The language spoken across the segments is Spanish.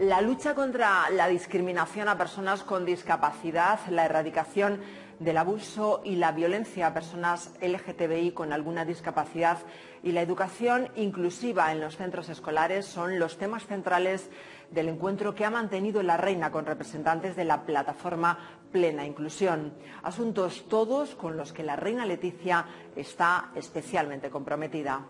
La lucha contra la discriminación a personas con discapacidad, la erradicación del abuso y la violencia a personas LGTBI con alguna discapacidad y la educación inclusiva en los centros escolares son los temas centrales del encuentro que ha mantenido la Reina con representantes de la plataforma Plena Inclusión. Asuntos todos con los que la Reina Leticia está especialmente comprometida.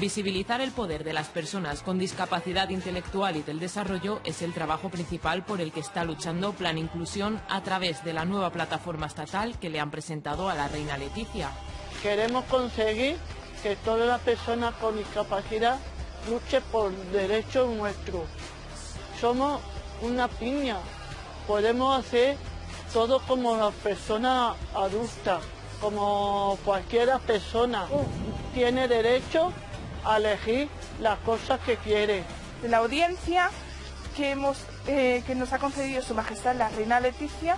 Visibilizar el poder de las personas con discapacidad intelectual y del desarrollo es el trabajo principal por el que está luchando Plan Inclusión a través de la nueva plataforma estatal que le han presentado a la reina Leticia. Queremos conseguir que todas las personas con discapacidad luchen por derechos nuestros. Somos una piña, podemos hacer todo como las personas adultas, como cualquier persona tiene derecho a elegir las cosas que quiere. La audiencia que, hemos, eh, que nos ha concedido Su Majestad la Reina Leticia,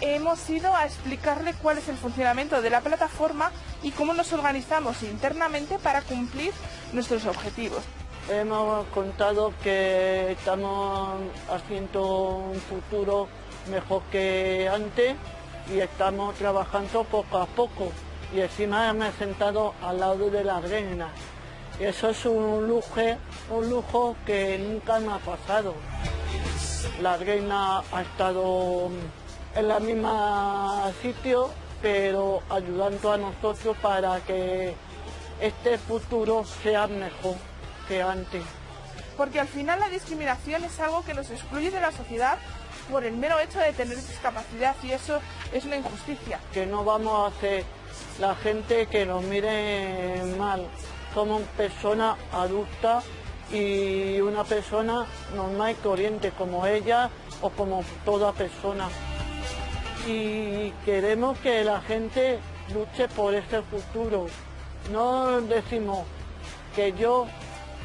hemos ido a explicarle cuál es el funcionamiento de la plataforma y cómo nos organizamos internamente para cumplir nuestros objetivos. Hemos contado que estamos haciendo un futuro mejor que antes y estamos trabajando poco a poco. Y encima me he sentado al lado de la reina. Eso es un lujo, un lujo que nunca me ha pasado. La reina ha estado en la misma sitio, pero ayudando a nosotros para que este futuro sea mejor que antes. Porque al final la discriminación es algo que nos excluye de la sociedad por el mero hecho de tener discapacidad y eso es una injusticia. Que no vamos a hacer la gente que nos mire mal somos personas adultas y una persona normal y corriente como ella o como toda persona. Y queremos que la gente luche por ese futuro. No decimos que yo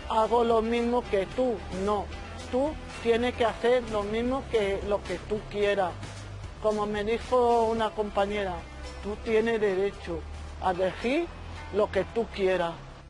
hago lo mismo que tú, no. Tú tienes que hacer lo mismo que lo que tú quieras. Como me dijo una compañera, tú tienes derecho a elegir lo que tú quieras.